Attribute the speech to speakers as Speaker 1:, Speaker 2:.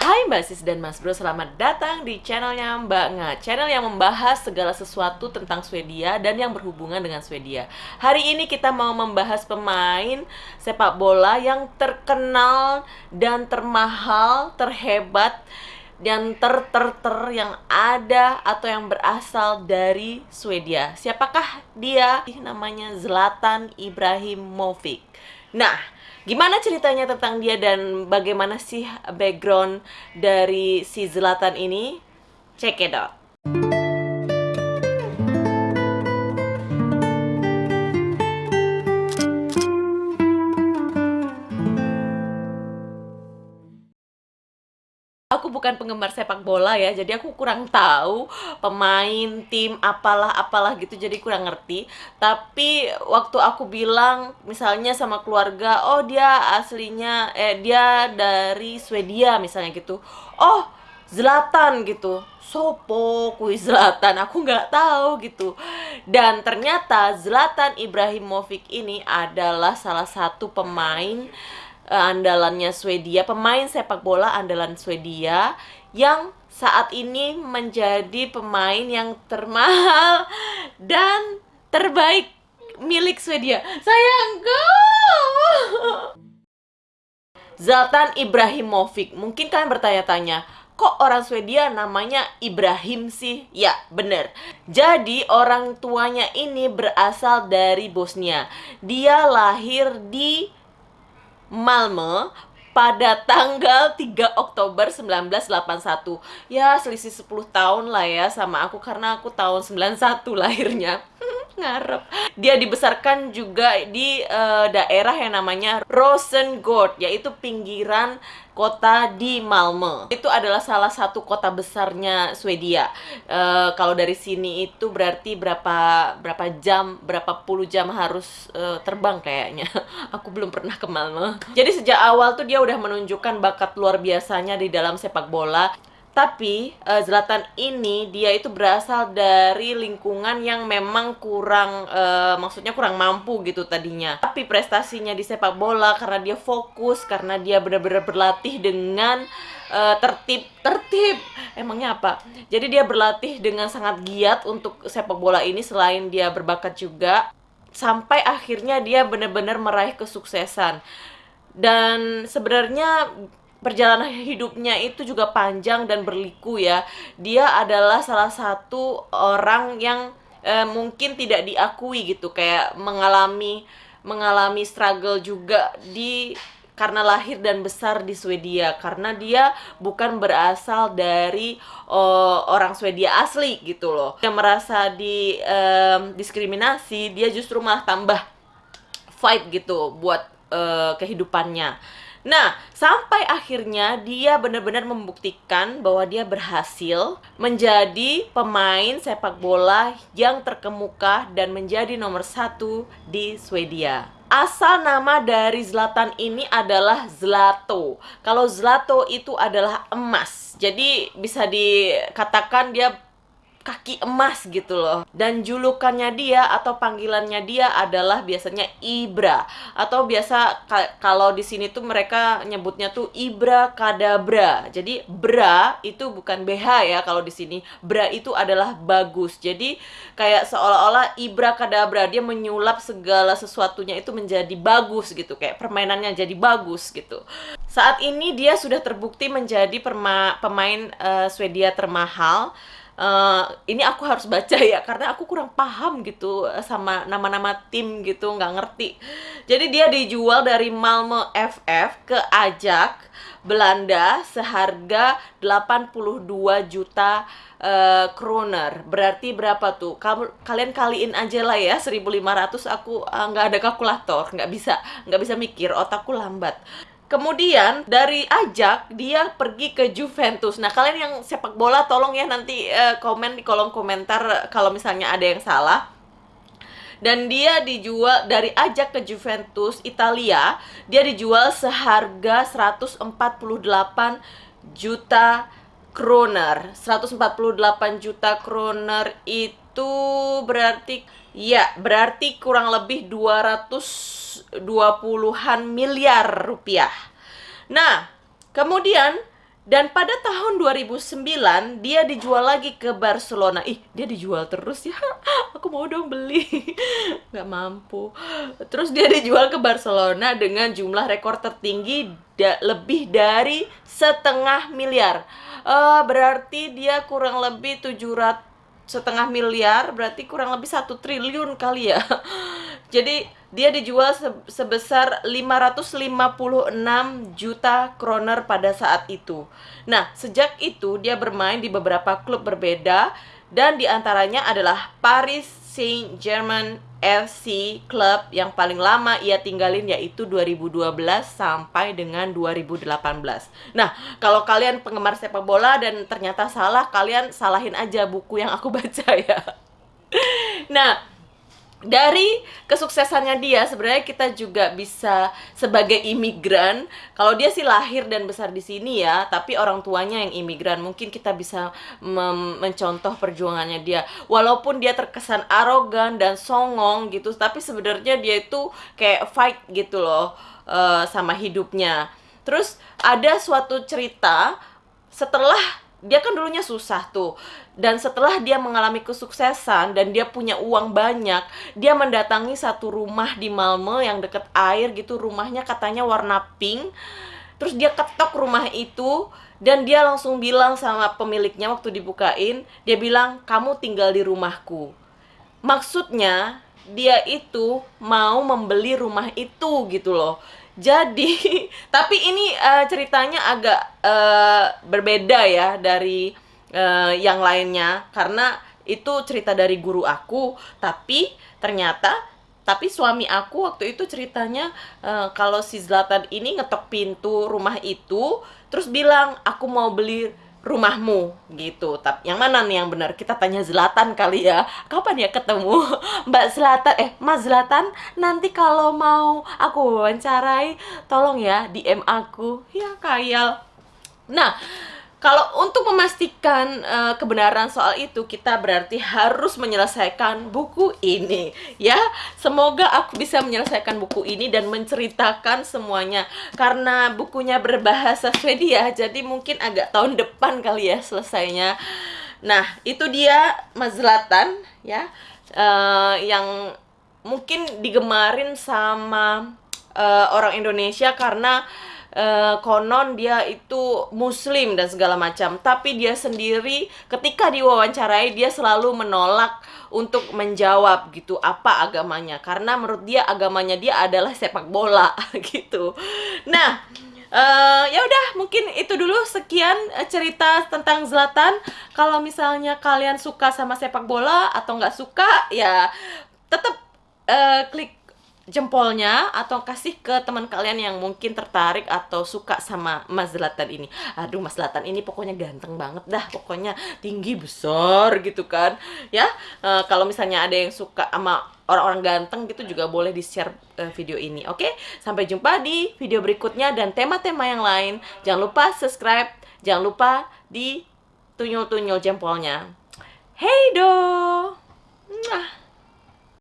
Speaker 1: Hai Mbak Sis dan Mas Bro, selamat datang di channelnya Mbak Nga Channel yang membahas segala sesuatu tentang Swedia dan yang berhubungan dengan Swedia Hari ini kita mau membahas pemain sepak bola yang terkenal dan termahal, terhebat dan ter ter ter yang ada atau yang berasal dari Swedia. Siapakah dia? Namanya Zlatan Ibrahimovic. Nah, Gimana ceritanya tentang dia dan bagaimana sih background dari si Zlatan ini? Check it out. Bukan penggemar sepak bola ya jadi aku kurang tahu pemain tim apalah apalah gitu jadi kurang ngerti. Tapi waktu aku bilang misalnya sama keluarga oh dia aslinya eh dia dari Swedia misalnya gitu. Oh Zlatan gitu. Sopo kui Zlatan? Aku nggak tahu gitu. Dan ternyata Zlatan Ibrahimovic ini adalah salah satu pemain andalannya Swedia, pemain sepak bola andalan Swedia yang saat ini menjadi pemain yang termahal dan terbaik milik Swedia. Sayangku. Zlatan Ibrahimovic. Mungkin kalian bertanya-tanya, kok orang Swedia namanya Ibrahim sih? Ya, bener. Jadi orang tuanya ini berasal dari Bosnia. Dia lahir di Malmö pada tanggal 3 Oktober 1981 Ya selisih 10 tahun lah ya sama aku karena aku tahun 91 lahirnya. Ngarep. Dia dibesarkan juga di uh, daerah yang namanya Rosengård Yaitu pinggiran kota di Malmö. Itu adalah salah satu kota besarnya Swedia. Uh, kalau dari sini itu berarti berapa berapa jam, berapa puluh jam harus uh, terbang kayaknya. Aku belum pernah ke Malmö. Jadi sejak awal tuh dia udah menunjukkan bakat luar biasanya di dalam sepak bola. Tapi uh, Zlatan ini dia itu berasal dari lingkungan yang memang kurang uh, maksudnya kurang mampu gitu tadinya. Tapi prestasinya di sepak bola karena dia fokus, karena dia benar-benar berlatih dengan uh, tertib tertib. Emangnya apa? Jadi dia berlatih dengan sangat giat untuk sepak bola ini selain dia berbakat juga sampai akhirnya dia benar-benar meraih kesuksesan. Dan sebenarnya perjalanan hidupnya itu juga panjang dan berliku ya. Dia adalah salah satu orang yang eh, mungkin tidak diakui gitu, kayak mengalami mengalami struggle juga di karena lahir dan besar di Swedia karena dia bukan berasal dari uh, orang Swedia asli gitu loh. Dia merasa di um, diskriminasi, dia justru malah tambah fight gitu buat uh, kehidupannya. Nah, sampai akhirnya dia benar-benar membuktikan bahwa dia berhasil menjadi pemain sepak bola yang terkemuka dan menjadi nomor satu di Swedia. Asal nama dari Zlatan ini adalah Zlato. Kalau Zlato itu adalah emas. Jadi bisa dikatakan dia kaki emas gitu loh. Dan julukannya dia atau panggilannya dia adalah biasanya Ibra. Atau biasa kalau di sini tuh mereka nyebutnya tuh Ibra Kadabra. Jadi bra itu bukan BH ya kalau di sini. Bra itu adalah bagus. Jadi kayak seolah-olah Ibra Kadabra dia menyulap segala sesuatunya itu menjadi bagus gitu. Kayak permainannya jadi bagus gitu. Saat ini dia sudah terbukti menjadi pemain uh, Swedia termahal uh, ini aku harus baca ya karena aku kurang paham gitu eh, sama nama-nama tim gitu nggak ngerti. Jadi dia dijual dari Malmö FF ke Ajax Belanda seharga 82 juta uh, kroner. Berarti berapa tuh? Kalian kaliin aja lah ya 1500 aku nggak uh, ada kalkulator nggak bisa nggak bisa mikir otakku lambat Kemudian dari Ajak dia pergi ke Juventus. Nah kalian yang sepak bola tolong ya nanti uh, komen di kolom komentar kalau misalnya ada yang salah. Dan dia dijual dari Ajak ke Juventus Italia, dia dijual seharga 148 juta kroner. 148 juta kroner itu berarti ya berarti kurang lebih 200 20-an miliar rupiah. Nah, kemudian Dan pada tahun 2009 dia dijual lagi ke Barcelona. Ih, dia dijual terus ya. Aku mau dong beli. Nggak mampu. Terus dia dijual ke Barcelona dengan jumlah rekor tertinggi da lebih dari setengah miliar. Uh, berarti dia kurang lebih 700 setengah miliar berarti kurang lebih satu triliun kali ya. Jadi dia dijual sebesar 556 juta kroner pada saat itu. Nah sejak itu dia bermain di beberapa klub berbeda dan di antaranya adalah Paris Saint-Germain FC Club yang paling lama ia tinggalin yaitu 2012 sampai dengan 2018. Nah, kalau kalian penggemar sepak bola dan ternyata salah, kalian salahin aja buku yang aku baca ya. Nah, dari kesuksesannya dia sebenarnya kita juga bisa sebagai imigran kalau dia sih lahir dan besar di sini ya tapi orang tuanya yang imigran mungkin kita bisa mencontoh perjuangannya dia. Walaupun dia terkesan arogan dan songong gitu tapi sebenarnya dia itu kayak fight gitu loh uh, sama hidupnya. Terus ada suatu cerita setelah dia kan dulunya susah tuh. Dan setelah dia mengalami kesuksesan dan dia punya uang banyak dia mendatangi satu rumah di Malmö yang deket air gitu rumahnya katanya warna pink. Terus dia ketok rumah itu dan dia langsung bilang sama pemiliknya waktu dibukain dia bilang kamu tinggal di rumahku. Maksudnya dia itu mau membeli rumah itu gitu loh jadi, tapi ini uh, ceritanya agak uh, berbeda ya dari uh, yang lainnya. Karena itu cerita dari guru aku, tapi ternyata tapi suami aku waktu itu ceritanya uh, kalau si Zlatan ini ngetok pintu rumah itu terus bilang aku mau beli rumahmu gitu. Tapi yang mana nih yang benar? Kita tanya Zlatan kali ya. Kapan ya ketemu Mbak Zlatan? Eh, Mas Zlatan, nanti kalau mau aku wawancarai, tolong ya DM aku. Ya, kayal. Nah, kalau untuk memastikan uh, kebenaran soal itu, kita berarti harus menyelesaikan buku ini, ya. Semoga aku bisa menyelesaikan buku ini dan menceritakan semuanya. Karena bukunya berbahasa Swedia, jadi mungkin agak tahun depan kali ya selesainya. Nah, itu dia Mas Zlatan, ya, uh, yang mungkin digemarin sama uh, orang Indonesia karena uh, konon dia itu muslim dan segala macam. Tapi dia sendiri ketika diwawancarai dia selalu menolak untuk menjawab gitu apa agamanya. Karena menurut dia agamanya dia adalah sepak bola gitu. Nah Uh, ya udah mungkin itu dulu. Sekian uh, cerita tentang Zlatan. Kalau misalnya kalian suka sama sepak bola atau nggak suka ya tetap uh, klik jempolnya atau kasih ke teman kalian yang mungkin tertarik atau suka sama Mas Zlatan ini. Aduh, Mas Zlatan ini pokoknya ganteng banget dah, pokoknya tinggi besar gitu kan. Ya, e, kalau misalnya ada yang suka sama orang-orang ganteng gitu juga boleh di-share e, video ini. Oke, sampai jumpa di video berikutnya dan tema-tema yang lain. Jangan lupa subscribe, jangan lupa di tunyul-tunyul jempolnya. Hey do. Mwah.